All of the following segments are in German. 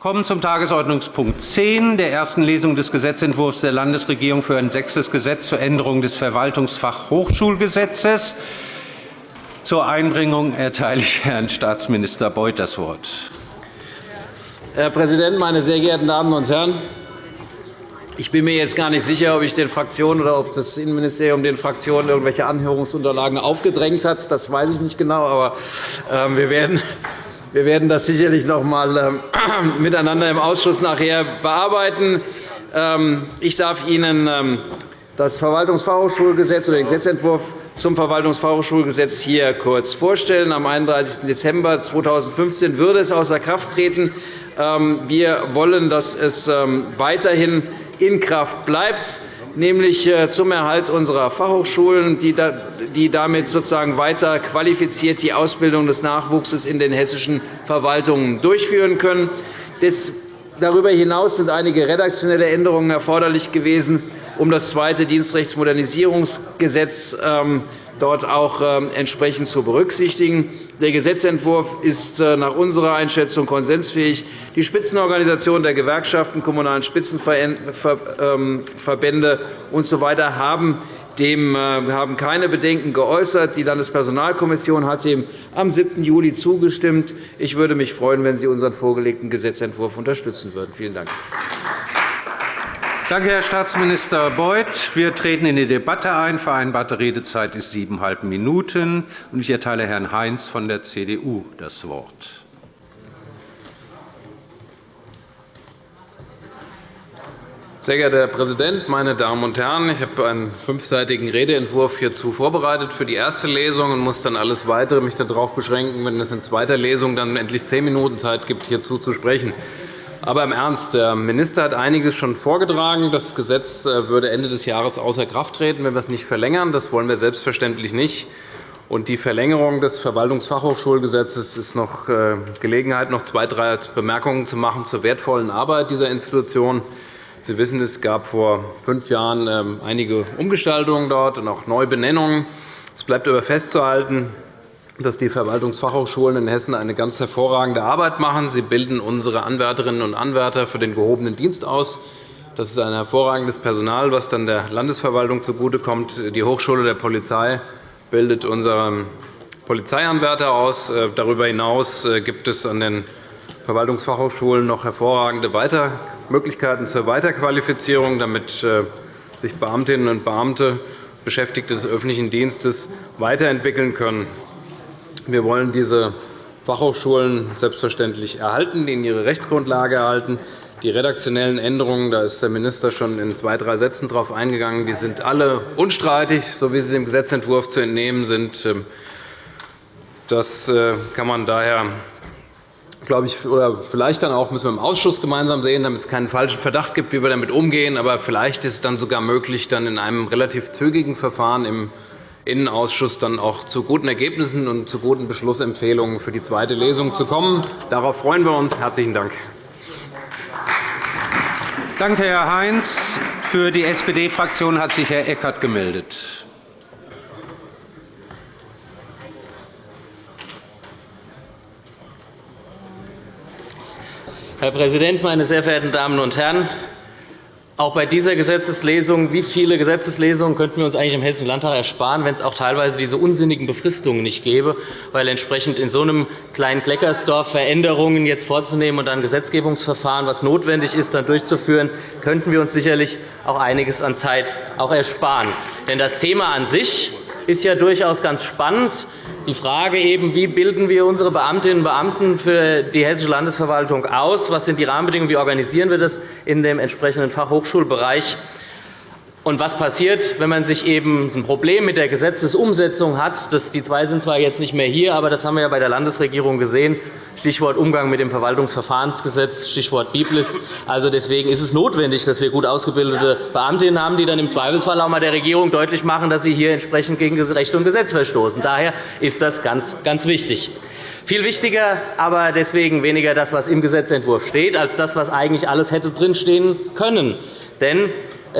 kommen zum Tagesordnungspunkt 10 der ersten Lesung des Gesetzentwurfs der Landesregierung für ein sechstes Gesetz zur Änderung des Verwaltungsfachhochschulgesetzes. Zur Einbringung erteile ich Herrn Staatsminister Beuth das Wort. Herr Präsident, meine sehr geehrten Damen und Herren! Ich bin mir jetzt gar nicht sicher, ob ich den Fraktionen oder ob das Innenministerium den Fraktionen irgendwelche Anhörungsunterlagen aufgedrängt hat. Das weiß ich nicht genau. Aber ähm, wir werden wir werden das sicherlich noch einmal ähm, miteinander im Ausschuss nachher bearbeiten. Ähm, ich darf Ihnen das Verwaltungsfachhochschulgesetz oder den Gesetzentwurf zum Verwaltungsfachhochschulgesetz hier kurz vorstellen. Am 31. Dezember 2015 würde es außer Kraft treten. Wir wollen, dass es weiterhin in Kraft bleibt, nämlich äh, zum Erhalt unserer Fachhochschulen, die damit sozusagen weiter qualifiziert die Ausbildung des Nachwuchses in den hessischen Verwaltungen durchführen können. Darüber hinaus sind einige redaktionelle Änderungen erforderlich gewesen, um das zweite Dienstrechtsmodernisierungsgesetz ähm, dort auch ähm, entsprechend zu berücksichtigen. Der Gesetzentwurf ist äh, nach unserer Einschätzung konsensfähig. Die Spitzenorganisationen der Gewerkschaften, kommunalen Spitzenverbände usw. haben dem äh, haben keine Bedenken geäußert. Die Landespersonalkommission hat dem am 7. Juli zugestimmt. Ich würde mich freuen, wenn Sie unseren vorgelegten Gesetzentwurf unterstützen würden. Vielen Dank. Danke, Herr Staatsminister Beuth. Wir treten in die Debatte ein. Vereinbarte Redezeit ist siebeneinhalb Minuten. Ich erteile Herrn Heinz von der CDU das Wort. Sehr geehrter Herr Präsident, meine Damen und Herren! Ich habe einen fünfseitigen Redeentwurf hierzu vorbereitet für die erste Lesung und muss dann alles Weitere mich darauf beschränken, wenn es in zweiter Lesung dann endlich zehn Minuten Zeit gibt, hierzu zu sprechen. Aber im Ernst, der Minister hat einiges schon vorgetragen. Das Gesetz äh, würde Ende des Jahres außer Kraft treten, wenn wir es nicht verlängern. Das wollen wir selbstverständlich nicht. Und die Verlängerung des Verwaltungsfachhochschulgesetzes ist noch äh, Gelegenheit, noch zwei, drei Bemerkungen zu machen zur wertvollen Arbeit dieser Institution. Sie wissen, es gab vor fünf Jahren ähm, einige Umgestaltungen dort und auch Neubenennungen. Es bleibt aber festzuhalten, dass die Verwaltungsfachhochschulen in Hessen eine ganz hervorragende Arbeit machen. Sie bilden unsere Anwärterinnen und Anwärter für den gehobenen Dienst aus. Das ist ein hervorragendes Personal, das dann der Landesverwaltung zugutekommt. Die Hochschule der Polizei bildet unsere Polizeianwärter aus. Äh, darüber hinaus äh, gibt es an den Verwaltungsfachhochschulen noch hervorragende Möglichkeiten zur Weiterqualifizierung, damit äh, sich Beamtinnen und Beamte, Beschäftigte des öffentlichen Dienstes weiterentwickeln können. Wir wollen diese Fachhochschulen selbstverständlich erhalten, ihnen ihre Rechtsgrundlage erhalten. Die redaktionellen Änderungen, da ist der Minister schon in zwei, drei Sätzen darauf eingegangen, die sind alle unstreitig, so wie sie dem Gesetzentwurf zu entnehmen sind. Das äh, kann man daher glaube ich, oder vielleicht dann auch müssen wir im Ausschuss gemeinsam sehen, damit es keinen falschen Verdacht gibt, wie wir damit umgehen. Aber vielleicht ist es dann sogar möglich, dann in einem relativ zügigen Verfahren im Innenausschuss dann auch zu guten Ergebnissen und zu guten Beschlussempfehlungen für die zweite Lesung zu kommen. Darauf freuen wir uns. – Herzlichen Dank. Danke, Herr Heinz. Für die SPD-Fraktion hat sich Herr Eckert gemeldet. Herr Präsident, meine sehr verehrten Damen und Herren! Auch bei dieser Gesetzeslesung, wie viele Gesetzeslesungen könnten wir uns eigentlich im Hessischen Landtag ersparen, wenn es auch teilweise diese unsinnigen Befristungen nicht gäbe, weil entsprechend in so einem kleinen Kleckersdorf Veränderungen jetzt vorzunehmen und ein Gesetzgebungsverfahren, was notwendig ist, dann durchzuführen, könnten wir uns sicherlich auch einiges an Zeit auch ersparen. Denn das Thema an sich ist ja durchaus ganz spannend. Die Frage eben, wie bilden wir unsere Beamtinnen und Beamten für die Hessische Landesverwaltung aus? Was sind die Rahmenbedingungen? Wie organisieren wir das in dem entsprechenden Fachhochschulbereich? Und was passiert, wenn man sich eben ein Problem mit der Gesetzesumsetzung hat? die zwei sind zwar jetzt nicht mehr hier, aber das haben wir ja bei der Landesregierung gesehen. Stichwort Umgang mit dem Verwaltungsverfahrensgesetz, Stichwort Biblis. Also deswegen ist es notwendig, dass wir gut ausgebildete Beamtinnen haben, die dann im Zweifelsfall auch einmal der Regierung deutlich machen, dass sie hier entsprechend gegen Recht und Gesetz verstoßen. Daher ist das ganz, ganz wichtig. Viel wichtiger, aber deswegen weniger das, was im Gesetzentwurf steht, als das, was eigentlich alles hätte drinstehen können. Denn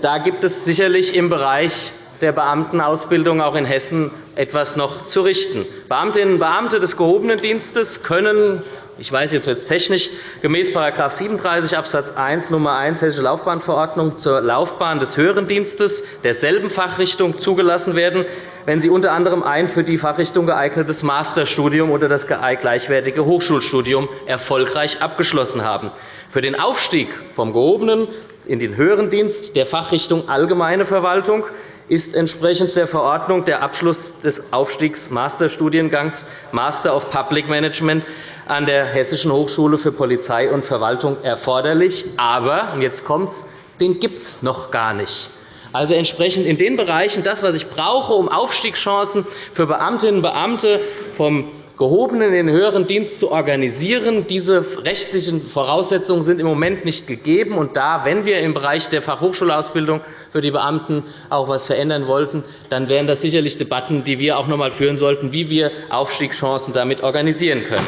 da gibt es sicherlich im Bereich der Beamtenausbildung auch in Hessen etwas noch zu richten. Beamtinnen und Beamte des gehobenen Dienstes können ich weiß, jetzt wird es technisch, gemäß § 37 Abs. 1 Nr. 1 Hessische Laufbahnverordnung zur Laufbahn des höheren Dienstes derselben Fachrichtung zugelassen werden, wenn sie unter anderem ein für die Fachrichtung geeignetes Masterstudium oder das gleichwertige Hochschulstudium erfolgreich abgeschlossen haben. Für den Aufstieg vom gehobenen in den höheren Dienst der Fachrichtung Allgemeine Verwaltung ist entsprechend der Verordnung der Abschluss des Aufstiegs-Masterstudiengangs Master of Public Management an der Hessischen Hochschule für Polizei und Verwaltung erforderlich. Aber, und jetzt kommt's, den gibt es noch gar nicht. Also entsprechend in den Bereichen das, was ich brauche, um Aufstiegschancen für Beamtinnen und Beamte vom gehobenen in den höheren Dienst zu organisieren. Diese rechtlichen Voraussetzungen sind im Moment nicht gegeben. Und da, wenn wir im Bereich der Fachhochschulausbildung für die Beamten auch etwas verändern wollten, dann wären das sicherlich Debatten, die wir auch noch einmal führen sollten, wie wir Aufstiegschancen damit organisieren können.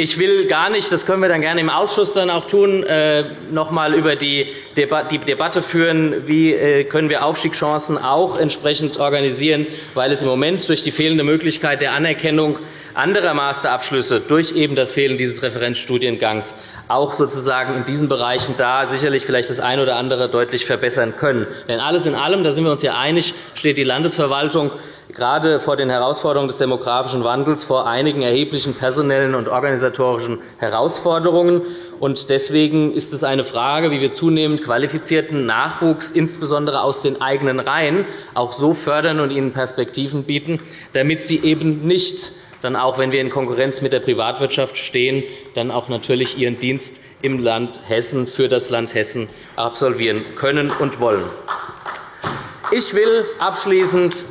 Ich will gar nicht, das können wir dann gerne im Ausschuss dann auch tun, äh, noch einmal über die Debatte führen, wie äh, können wir Aufstiegschancen auch entsprechend organisieren, weil es im Moment durch die fehlende Möglichkeit der Anerkennung anderer Masterabschlüsse durch eben das Fehlen dieses Referenzstudiengangs auch sozusagen in diesen Bereichen da sicherlich vielleicht das eine oder andere deutlich verbessern können. Denn alles in allem, da sind wir uns ja einig, steht die Landesverwaltung gerade vor den Herausforderungen des demografischen Wandels vor einigen erheblichen personellen und organisatorischen Herausforderungen. Deswegen ist es eine Frage, wie wir zunehmend qualifizierten Nachwuchs, insbesondere aus den eigenen Reihen, auch so fördern und ihnen Perspektiven bieten, damit sie eben nicht dann auch, wenn wir in Konkurrenz mit der Privatwirtschaft stehen, dann auch natürlich ihren Dienst im Land Hessen für das Land Hessen absolvieren können und wollen. Ich will abschließend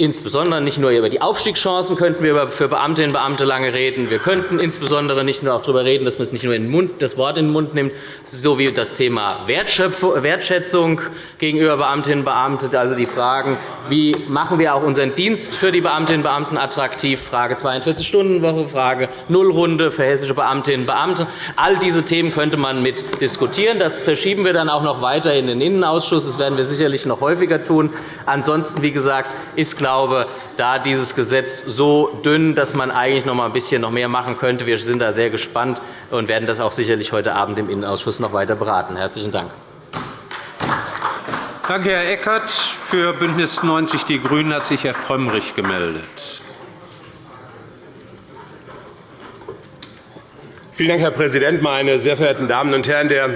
Insbesondere nicht nur über die Aufstiegschancen könnten wir für Beamtinnen und Beamte lange reden. Wir könnten insbesondere nicht nur darüber reden, dass man es nicht nur das Wort in den Mund nimmt, sowie das Thema Wertschätzung gegenüber Beamtinnen und Beamten, also die Fragen, wie machen wir auch unseren Dienst für die Beamtinnen und Beamten attraktiv, Frage 42-Stunden-Woche, Frage Nullrunde für hessische Beamtinnen und Beamte. All diese Themen könnte man mit diskutieren. Das verschieben wir dann auch noch weiter in den Innenausschuss. Das werden wir sicherlich noch häufiger tun. Ansonsten, wie gesagt, ist klar, glaube, da dieses Gesetz so dünn, dass man eigentlich noch ein bisschen noch mehr machen könnte. Wir sind da sehr gespannt und werden das auch sicherlich heute Abend im Innenausschuss noch weiter beraten. – Herzlichen Dank. Danke, Herr Eckert. Für BÜNDNIS 90 die GRÜNEN hat sich Herr Frömmrich gemeldet. Vielen Dank, Herr Präsident, meine sehr verehrten Damen und Herren! Der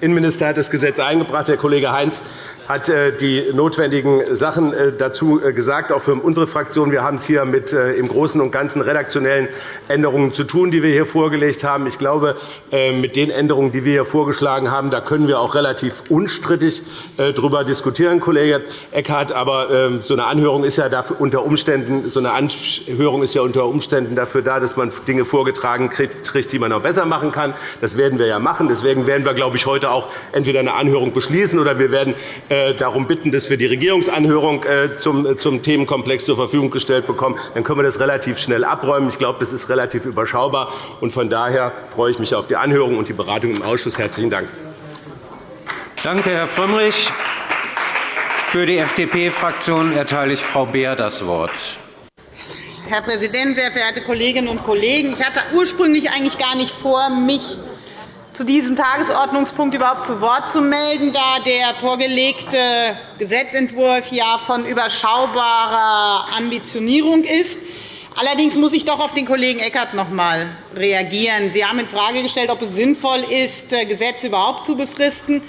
Innenminister hat das Gesetz eingebracht. Herr Kollege Heinz hat äh, die notwendigen Sachen äh, dazu äh, gesagt, auch für unsere Fraktion. Wir haben es hier mit im Großen und Ganzen redaktionellen Änderungen zu tun, die wir hier vorgelegt haben. Ich glaube, mit den Änderungen, die wir hier vorgeschlagen haben, da können wir auch relativ unstrittig darüber diskutieren, Kollege Eckhardt. Aber ähm, so eine Anhörung ist ja unter Umständen, so eine Anhörung ist ja unter Umständen dafür da, dass man Dinge vorgetragen kriegt, die man noch besser machen kann. Das werden wir ja machen. Deswegen werden wir, glaube ich, heute auch entweder eine Anhörung beschließen oder wir werden äh, darum bitten, dass wir die Regierungsanhörung äh, zum Themenkomplex zur Verfügung gestellt bekommen. Dann können wir das relativ schnell abräumen. Ich glaube, das ist relativ überschaubar. Von daher freue ich mich auf die Anhörung und die Beratung im Ausschuss. – Herzlichen Dank. Danke, Herr Frömmrich. Für die FDP-Fraktion erteile ich Frau Beer das Wort. Herr Präsident, sehr verehrte Kolleginnen und Kollegen! Ich hatte ursprünglich eigentlich gar nicht vor, mich zu diesem Tagesordnungspunkt überhaupt zu Wort zu melden, da der vorgelegte Gesetzentwurf ja von überschaubarer Ambitionierung ist. Allerdings muss ich doch auf den Kollegen Eckert noch einmal reagieren. Sie haben infrage gestellt, ob es sinnvoll ist, Gesetze überhaupt zu befristen.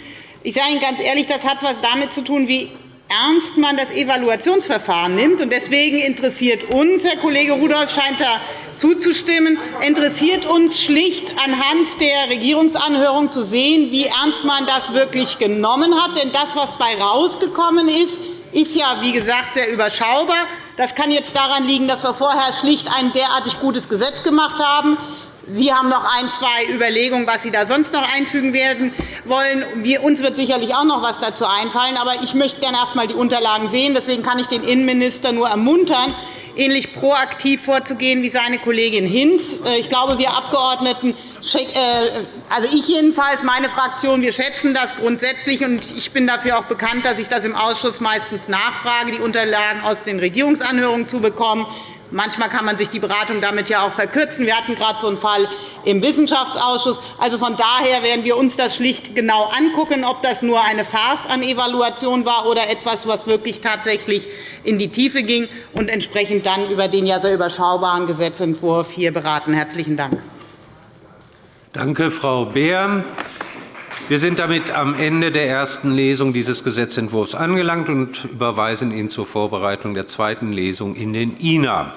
Ich sage Ihnen ganz ehrlich, das hat etwas damit zu tun, wie ernst man das Evaluationsverfahren nimmt. Deswegen interessiert uns, Herr Kollege Rudolph scheint da zuzustimmen, interessiert uns schlicht anhand der Regierungsanhörung zu sehen, wie ernst man das wirklich genommen hat. Denn das, was dabei herausgekommen ist, ist ja, wie gesagt, sehr überschaubar. Das kann jetzt daran liegen, dass wir vorher schlicht ein derartig gutes Gesetz gemacht haben. Sie haben noch ein, zwei Überlegungen, was Sie da sonst noch einfügen werden wollen. uns wird sicherlich auch noch etwas dazu einfallen. Aber ich möchte gerne erst einmal die Unterlagen sehen. Deswegen kann ich den Innenminister nur ermuntern, ähnlich proaktiv vorzugehen wie seine Kollegin Hinz. Äh, ich glaube, wir Abgeordneten, äh, also ich jedenfalls, meine Fraktion, wir schätzen das grundsätzlich. und Ich bin dafür auch bekannt, dass ich das im Ausschuss meistens nachfrage, die Unterlagen aus den Regierungsanhörungen zu bekommen. Manchmal kann man sich die Beratung damit ja auch verkürzen. Wir hatten gerade so einen Fall im Wissenschaftsausschuss. Also von daher werden wir uns das schlicht genau angucken, ob das nur eine Farce an Evaluation war oder etwas, was wirklich tatsächlich in die Tiefe ging, und entsprechend dann über den ja sehr überschaubaren Gesetzentwurf hier beraten. – Herzlichen Dank. Danke, Frau Beer. Wir sind damit am Ende der ersten Lesung dieses Gesetzentwurfs angelangt und überweisen ihn zur Vorbereitung der zweiten Lesung in den INA.